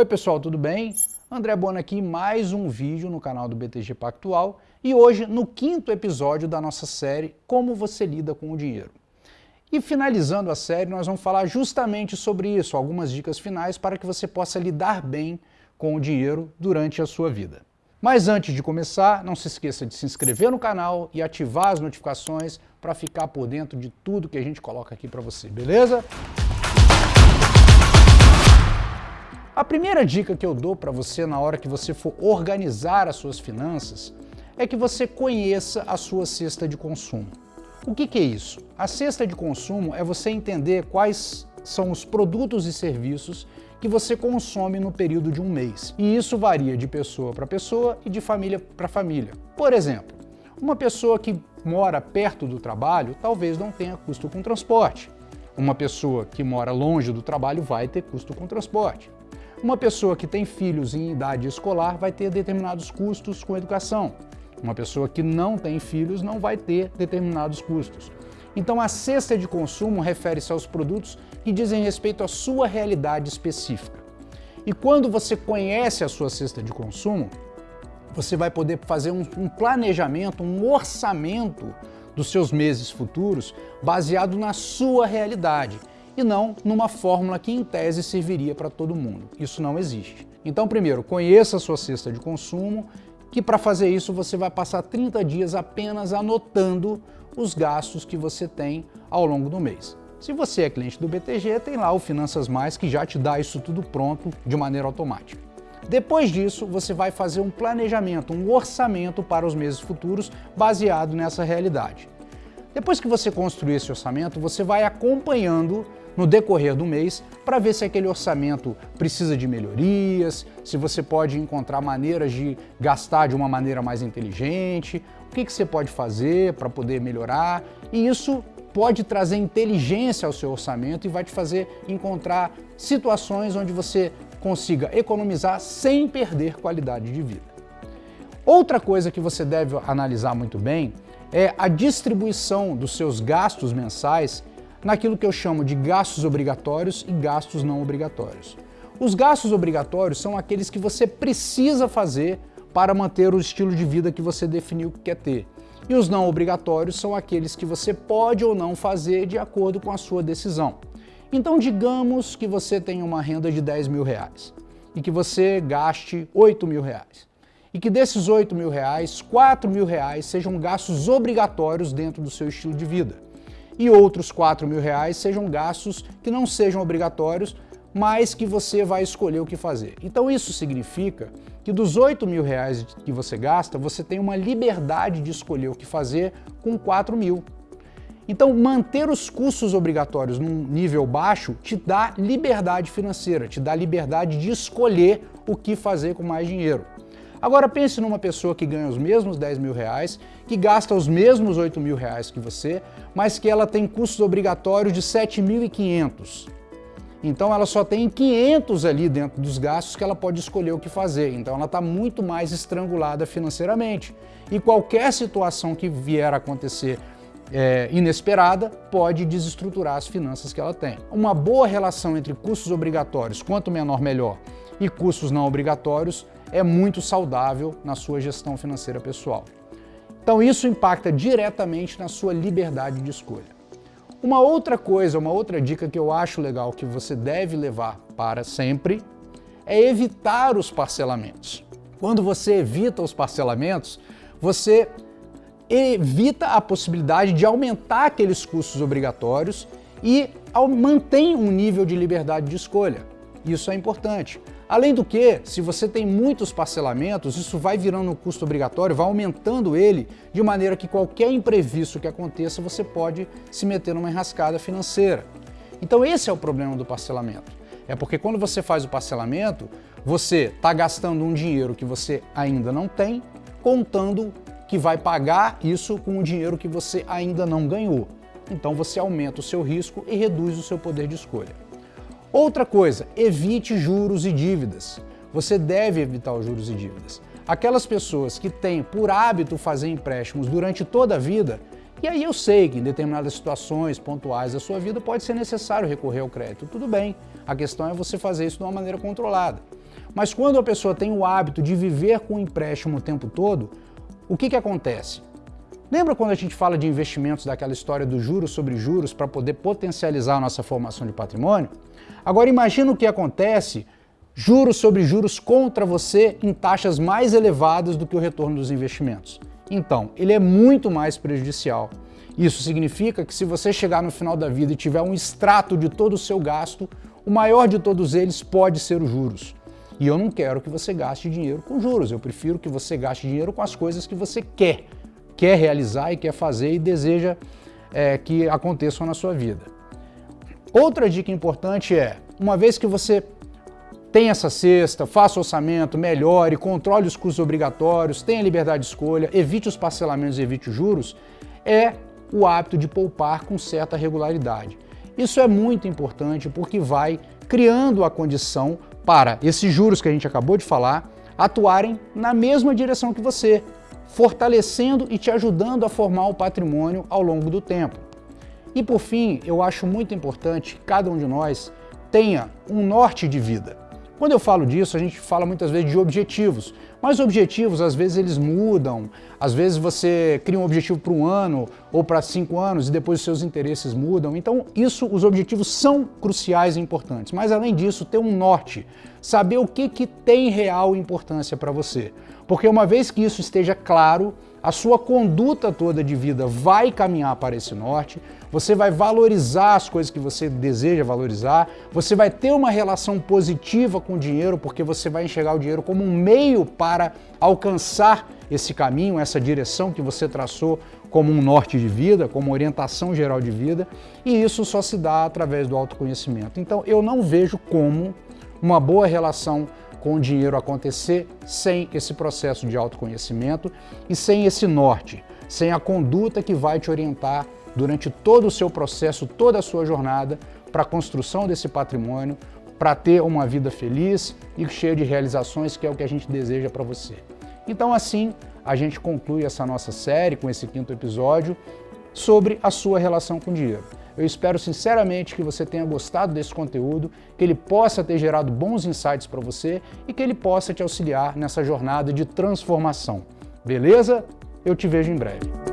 Oi pessoal, tudo bem? André Bona aqui, mais um vídeo no canal do BTG Pactual e hoje no quinto episódio da nossa série Como você lida com o dinheiro. E finalizando a série, nós vamos falar justamente sobre isso, algumas dicas finais para que você possa lidar bem com o dinheiro durante a sua vida. Mas antes de começar, não se esqueça de se inscrever no canal e ativar as notificações para ficar por dentro de tudo que a gente coloca aqui para você, beleza? Primeira dica que eu dou para você na hora que você for organizar as suas finanças é que você conheça a sua cesta de consumo. O que, que é isso? A cesta de consumo é você entender quais são os produtos e serviços que você consome no período de um mês. E isso varia de pessoa para pessoa e de família para família. Por exemplo, uma pessoa que mora perto do trabalho talvez não tenha custo com transporte. Uma pessoa que mora longe do trabalho vai ter custo com transporte. Uma pessoa que tem filhos em idade escolar vai ter determinados custos com educação. Uma pessoa que não tem filhos não vai ter determinados custos. Então a cesta de consumo refere-se aos produtos que dizem respeito à sua realidade específica. E quando você conhece a sua cesta de consumo, você vai poder fazer um, um planejamento, um orçamento dos seus meses futuros baseado na sua realidade e não numa fórmula que em tese serviria para todo mundo. Isso não existe. Então, primeiro, conheça a sua cesta de consumo, que para fazer isso você vai passar 30 dias apenas anotando os gastos que você tem ao longo do mês. Se você é cliente do BTG, tem lá o Finanças Mais que já te dá isso tudo pronto de maneira automática. Depois disso, você vai fazer um planejamento, um orçamento para os meses futuros baseado nessa realidade. Depois que você construir esse orçamento, você vai acompanhando no decorrer do mês para ver se aquele orçamento precisa de melhorias, se você pode encontrar maneiras de gastar de uma maneira mais inteligente, o que, que você pode fazer para poder melhorar, e isso pode trazer inteligência ao seu orçamento e vai te fazer encontrar situações onde você consiga economizar sem perder qualidade de vida. Outra coisa que você deve analisar muito bem é a distribuição dos seus gastos mensais naquilo que eu chamo de gastos obrigatórios e gastos não obrigatórios. Os gastos obrigatórios são aqueles que você precisa fazer para manter o estilo de vida que você definiu que quer ter. E os não obrigatórios são aqueles que você pode ou não fazer de acordo com a sua decisão. Então digamos que você tem uma renda de 10 mil reais e que você gaste 8 mil reais. E que desses 8 mil reais, 4 mil reais sejam gastos obrigatórios dentro do seu estilo de vida e outros 4 mil reais sejam gastos que não sejam obrigatórios, mas que você vai escolher o que fazer. Então isso significa que dos 8 mil reais que você gasta, você tem uma liberdade de escolher o que fazer com 4 mil. Então manter os custos obrigatórios num nível baixo te dá liberdade financeira, te dá liberdade de escolher o que fazer com mais dinheiro. Agora pense numa pessoa que ganha os mesmos 10 mil reais, que gasta os mesmos 8 mil reais que você, mas que ela tem custos obrigatórios de 7.500. Então ela só tem 500 ali dentro dos gastos que ela pode escolher o que fazer. Então ela está muito mais estrangulada financeiramente. E qualquer situação que vier a acontecer é, inesperada pode desestruturar as finanças que ela tem. Uma boa relação entre custos obrigatórios, quanto menor melhor, e custos não obrigatórios é muito saudável na sua gestão financeira pessoal. Então isso impacta diretamente na sua liberdade de escolha. Uma outra coisa, uma outra dica que eu acho legal que você deve levar para sempre é evitar os parcelamentos. Quando você evita os parcelamentos, você evita a possibilidade de aumentar aqueles custos obrigatórios e mantém um nível de liberdade de escolha. Isso é importante. Além do que, se você tem muitos parcelamentos, isso vai virando um custo obrigatório, vai aumentando ele, de maneira que qualquer imprevisto que aconteça, você pode se meter numa enrascada financeira. Então esse é o problema do parcelamento. É porque quando você faz o parcelamento, você está gastando um dinheiro que você ainda não tem, contando que vai pagar isso com o dinheiro que você ainda não ganhou. Então você aumenta o seu risco e reduz o seu poder de escolha. Outra coisa, evite juros e dívidas. Você deve evitar os juros e dívidas. Aquelas pessoas que têm por hábito fazer empréstimos durante toda a vida, E aí eu sei que em determinadas situações pontuais da sua vida pode ser necessário recorrer ao crédito. Tudo bem, a questão é você fazer isso de uma maneira controlada. Mas quando a pessoa tem o hábito de viver com o empréstimo o tempo todo, o que, que acontece? Lembra quando a gente fala de investimentos daquela história do juros sobre juros para poder potencializar a nossa formação de patrimônio? Agora imagina o que acontece juros sobre juros contra você em taxas mais elevadas do que o retorno dos investimentos. Então, ele é muito mais prejudicial. Isso significa que se você chegar no final da vida e tiver um extrato de todo o seu gasto, o maior de todos eles pode ser os juros. E eu não quero que você gaste dinheiro com juros, eu prefiro que você gaste dinheiro com as coisas que você quer quer realizar e quer fazer e deseja é, que aconteçam na sua vida. Outra dica importante é, uma vez que você tem essa cesta, faça orçamento, melhore, controle os custos obrigatórios, tenha liberdade de escolha, evite os parcelamentos e evite os juros, é o hábito de poupar com certa regularidade. Isso é muito importante porque vai criando a condição para esses juros que a gente acabou de falar atuarem na mesma direção que você, fortalecendo e te ajudando a formar o patrimônio ao longo do tempo. E por fim, eu acho muito importante que cada um de nós tenha um norte de vida. Quando eu falo disso, a gente fala muitas vezes de objetivos, mas objetivos às vezes eles mudam, às vezes você cria um objetivo para um ano ou para cinco anos e depois os seus interesses mudam. Então isso, os objetivos são cruciais e importantes, mas além disso ter um norte, saber o que, que tem real importância para você. Porque uma vez que isso esteja claro, a sua conduta toda de vida vai caminhar para esse norte, você vai valorizar as coisas que você deseja valorizar, você vai ter uma relação positiva com o dinheiro, porque você vai enxergar o dinheiro como um meio para alcançar esse caminho, essa direção que você traçou como um norte de vida, como orientação geral de vida, e isso só se dá através do autoconhecimento. Então eu não vejo como uma boa relação com o dinheiro acontecer sem esse processo de autoconhecimento e sem esse norte, sem a conduta que vai te orientar durante todo o seu processo, toda a sua jornada para a construção desse patrimônio, para ter uma vida feliz e cheia de realizações, que é o que a gente deseja para você. Então assim, a gente conclui essa nossa série com esse quinto episódio sobre a sua relação com o dinheiro. Eu espero sinceramente que você tenha gostado desse conteúdo, que ele possa ter gerado bons insights para você e que ele possa te auxiliar nessa jornada de transformação. Beleza? Eu te vejo em breve.